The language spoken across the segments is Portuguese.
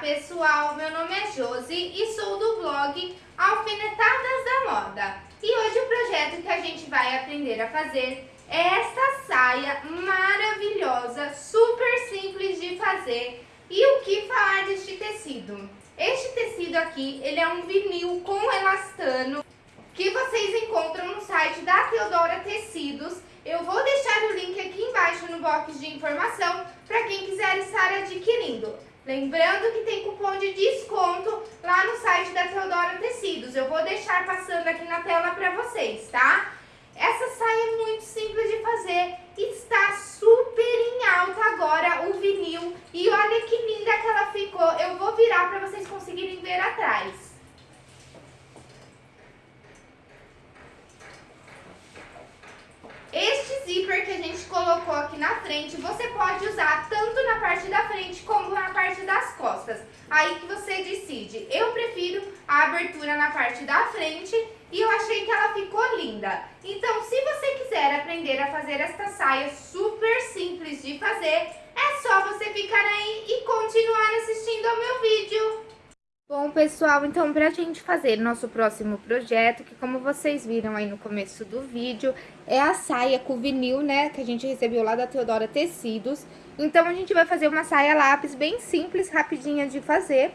pessoal, meu nome é Josi e sou do blog Alfinetadas da Moda. E hoje o projeto que a gente vai aprender a fazer é essa saia maravilhosa, super simples de fazer. E o que falar deste tecido? Este tecido aqui, ele é um vinil com elastano que vocês encontram no site da Teodora Tecidos. Eu vou deixar o link aqui embaixo no box de informação para quem quiser estar adquirindo. Lembrando que tem cupom de desconto lá no site da Teodora Tecidos. Eu vou deixar passando aqui na tela para vocês, tá? Essa saia é muito simples de fazer, está super em alta agora o vinil. E olha que linda que ela ficou. Eu vou virar para vocês conseguirem ver atrás. Este zíper que a gente colocou aqui na frente, você pode usar tanto na parte da frente como na parte das costas. Aí que você decide. Eu prefiro a abertura na parte da frente e eu achei que ela ficou linda. Então, se você quiser aprender a fazer esta saia super simples de fazer, é só você ficar aí e continuar assistindo ao meu vídeo. Bom, pessoal, então pra gente fazer nosso próximo projeto, que como vocês viram aí no começo do vídeo, é a saia com vinil, né, que a gente recebeu lá da Teodora Tecidos. Então, a gente vai fazer uma saia lápis bem simples, rapidinha de fazer.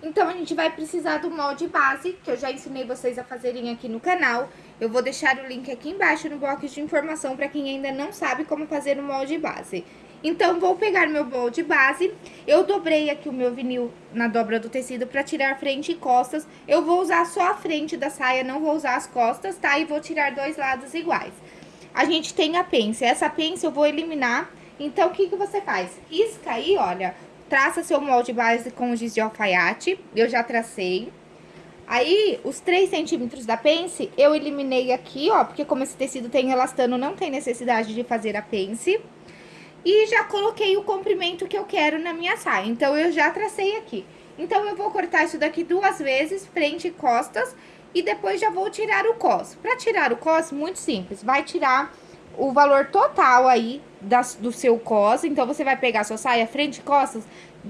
Então, a gente vai precisar do molde base, que eu já ensinei vocês a fazerem aqui no canal. Eu vou deixar o link aqui embaixo no box de informação para quem ainda não sabe como fazer o molde base. Então, vou pegar meu molde base, eu dobrei aqui o meu vinil na dobra do tecido pra tirar frente e costas. Eu vou usar só a frente da saia, não vou usar as costas, tá? E vou tirar dois lados iguais. A gente tem a pence, essa pence eu vou eliminar. Então, o que que você faz? Risca aí, olha, traça seu molde base com giz de alfaiate, eu já tracei. Aí, os 3 centímetros da pence, eu eliminei aqui, ó, porque como esse tecido tem elastano, não tem necessidade de fazer a pence. E já coloquei o comprimento que eu quero na minha saia, então eu já tracei aqui. Então, eu vou cortar isso daqui duas vezes, frente e costas, e depois já vou tirar o cos. Pra tirar o cos, muito simples, vai tirar o valor total aí das, do seu cos, então você vai pegar sua saia frente e costas,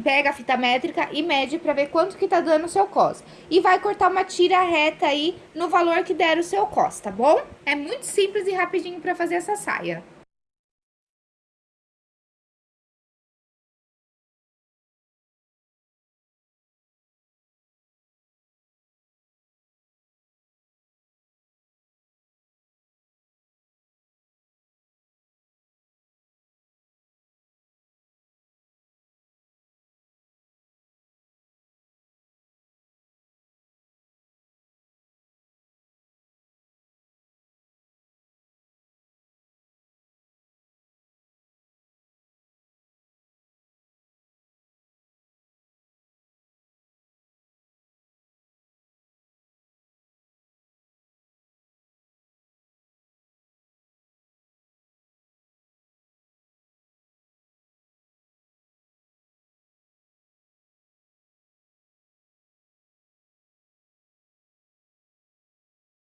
pega a fita métrica e mede pra ver quanto que tá dando o seu cos. E vai cortar uma tira reta aí no valor que der o seu cos, tá bom? É muito simples e rapidinho pra fazer essa saia.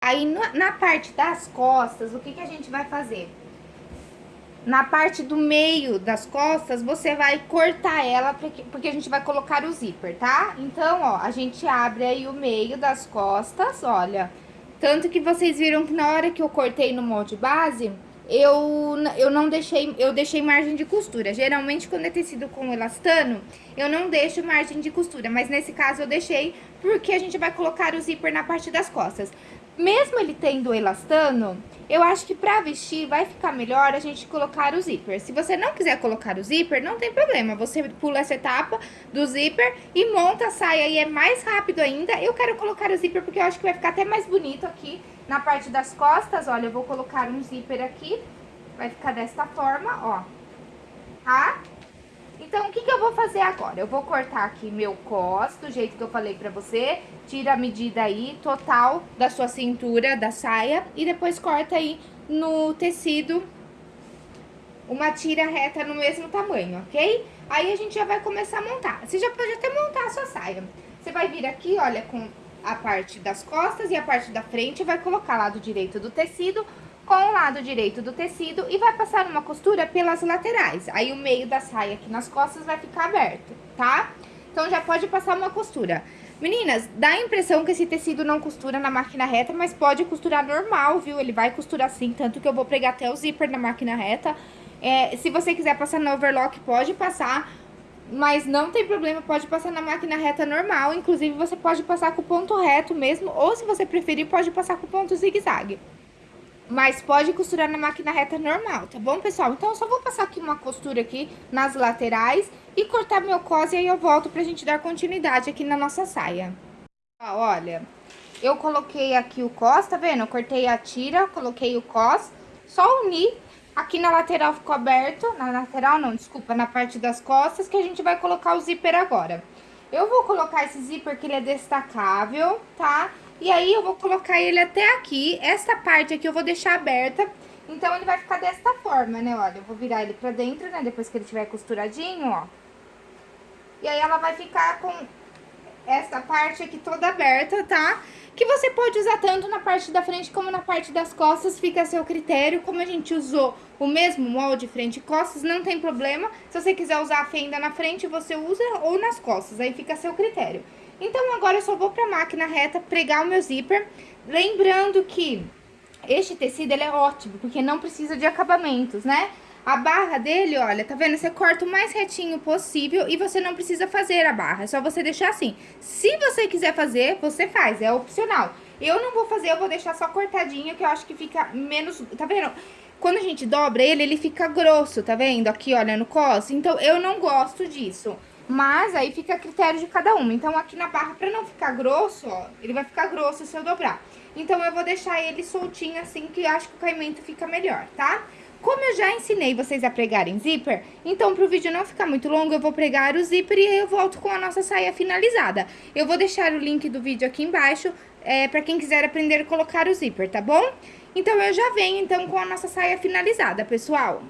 Aí, na parte das costas, o que, que a gente vai fazer? Na parte do meio das costas, você vai cortar ela, porque, a gente vai colocar o zíper, tá? Então, ó, a gente abre aí o meio das costas, olha. Tanto que vocês viram que na hora que eu cortei no molde base, eu, eu não deixei, eu deixei margem de costura. Geralmente, quando é tecido com elastano, eu não deixo margem de costura. Mas nesse caso, eu deixei porque a gente vai colocar o zíper na parte das costas mesmo ele tendo elastano, eu acho que pra vestir vai ficar melhor a gente colocar o zíper. Se você não quiser colocar o zíper, não tem problema. Você pula essa etapa do zíper e monta a saia e é mais rápido ainda. Eu quero colocar o zíper porque eu acho que vai ficar até mais bonito aqui na parte das costas. Olha, eu vou colocar um zíper aqui. Vai ficar desta forma, ó. Tá? Então, o que, que eu vou fazer agora? Eu vou cortar aqui meu cos, do jeito que eu falei pra você. Tira a medida aí total da sua cintura, da saia. E depois corta aí no tecido uma tira reta no mesmo tamanho, ok? Aí a gente já vai começar a montar. Você já pode até montar a sua saia. Você vai vir aqui, olha, com a parte das costas e a parte da frente, vai colocar lado direito do tecido com o lado direito do tecido e vai passar uma costura pelas laterais. Aí o meio da saia aqui nas costas vai ficar aberto, tá? Então, já pode passar uma costura. Meninas, dá a impressão que esse tecido não costura na máquina reta, mas pode costurar normal, viu? Ele vai costurar sim, tanto que eu vou pregar até o zíper na máquina reta. É, se você quiser passar no overlock, pode passar, mas não tem problema, pode passar na máquina reta normal. Inclusive, você pode passar com ponto reto mesmo, ou se você preferir, pode passar com ponto zigue-zague. Mas pode costurar na máquina reta normal, tá bom, pessoal? Então, eu só vou passar aqui uma costura aqui nas laterais e cortar meu cos e aí eu volto pra gente dar continuidade aqui na nossa saia. Ó, olha, eu coloquei aqui o cos, tá vendo? Eu cortei a tira, coloquei o cos, só uni. Aqui na lateral ficou aberto, na lateral não, desculpa, na parte das costas, que a gente vai colocar o zíper agora. Eu vou colocar esse zíper que ele é destacável, tá? E aí, eu vou colocar ele até aqui. Esta parte aqui eu vou deixar aberta. Então, ele vai ficar desta forma, né? Olha, eu vou virar ele pra dentro, né? Depois que ele tiver costuradinho, ó. E aí, ela vai ficar com esta parte aqui toda aberta, tá? Que você pode usar tanto na parte da frente como na parte das costas, fica a seu critério. Como a gente usou o mesmo molde frente e costas, não tem problema. Se você quiser usar a fenda na frente, você usa ou nas costas, aí fica a seu critério. Então, agora eu só vou pra máquina reta pregar o meu zíper. Lembrando que este tecido, ele é ótimo, porque não precisa de acabamentos, né? A barra dele, olha, tá vendo? Você corta o mais retinho possível e você não precisa fazer a barra, é só você deixar assim. Se você quiser fazer, você faz, é opcional. Eu não vou fazer, eu vou deixar só cortadinho, que eu acho que fica menos... Tá vendo? Quando a gente dobra ele, ele fica grosso, tá vendo? Aqui, olha, no cos. Então, eu não gosto disso. Mas aí fica a critério de cada uma. Então, aqui na barra, pra não ficar grosso, ó, ele vai ficar grosso se eu dobrar. Então, eu vou deixar ele soltinho assim, que acho que o caimento fica melhor, tá? Como eu já ensinei vocês a pregarem zíper, então pro vídeo não ficar muito longo, eu vou pregar o zíper e aí eu volto com a nossa saia finalizada. Eu vou deixar o link do vídeo aqui embaixo, é, pra quem quiser aprender a colocar o zíper, tá bom? Então, eu já venho, então, com a nossa saia finalizada, pessoal.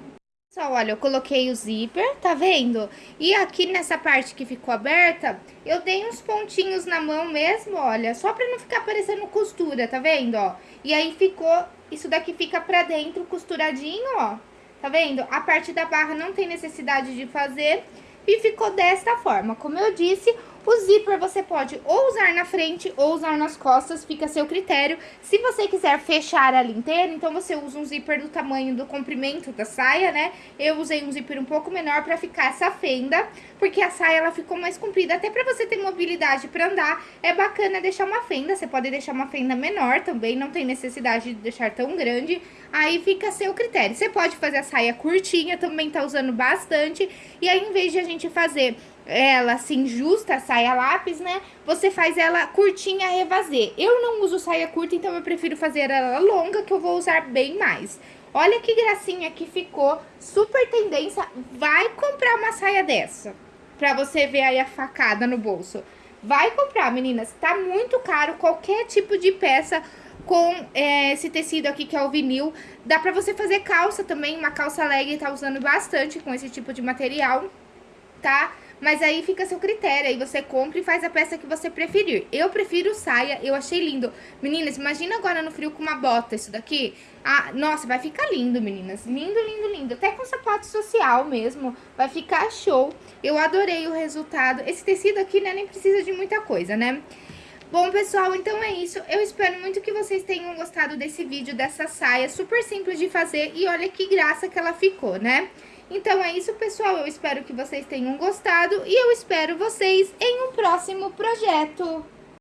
Pessoal, olha, eu coloquei o zíper, tá vendo? E aqui nessa parte que ficou aberta, eu dei uns pontinhos na mão mesmo, olha, só pra não ficar parecendo costura, tá vendo, ó? E aí ficou, isso daqui fica pra dentro costuradinho, ó, tá vendo? A parte da barra não tem necessidade de fazer e ficou desta forma. Como eu disse, o zíper você pode ou usar na frente ou usar nas costas, fica a seu critério. Se você quiser fechar ela inteira, então você usa um zíper do tamanho do comprimento da saia, né? Eu usei um zíper um pouco menor pra ficar essa fenda, porque a saia ela ficou mais comprida. Até pra você ter mobilidade pra andar, é bacana deixar uma fenda. Você pode deixar uma fenda menor também, não tem necessidade de deixar tão grande. Aí fica a seu critério. Você pode fazer a saia curtinha, também tá usando bastante. E aí, em vez de a gente fazer ela assim justa, saia lápis, né? Você faz ela curtinha revazê. Eu não uso saia curta, então eu prefiro fazer ela longa, que eu vou usar bem mais. Olha que gracinha que ficou, super tendência. Vai comprar uma saia dessa, pra você ver aí a facada no bolso. Vai comprar, meninas, tá muito caro qualquer tipo de peça com é, esse tecido aqui que é o vinil. Dá pra você fazer calça também, uma calça leg tá usando bastante com esse tipo de material, tá? Mas aí fica a seu critério, aí você compra e faz a peça que você preferir. Eu prefiro saia, eu achei lindo. Meninas, imagina agora no frio com uma bota isso daqui. Ah, nossa, vai ficar lindo, meninas. Lindo, lindo, lindo. Até com sapato social mesmo, vai ficar show. Eu adorei o resultado. Esse tecido aqui, né, nem precisa de muita coisa, né? Bom, pessoal, então é isso. Eu espero muito que vocês tenham gostado desse vídeo, dessa saia super simples de fazer. E olha que graça que ela ficou, né? Então é isso, pessoal. Eu espero que vocês tenham gostado e eu espero vocês em um próximo projeto.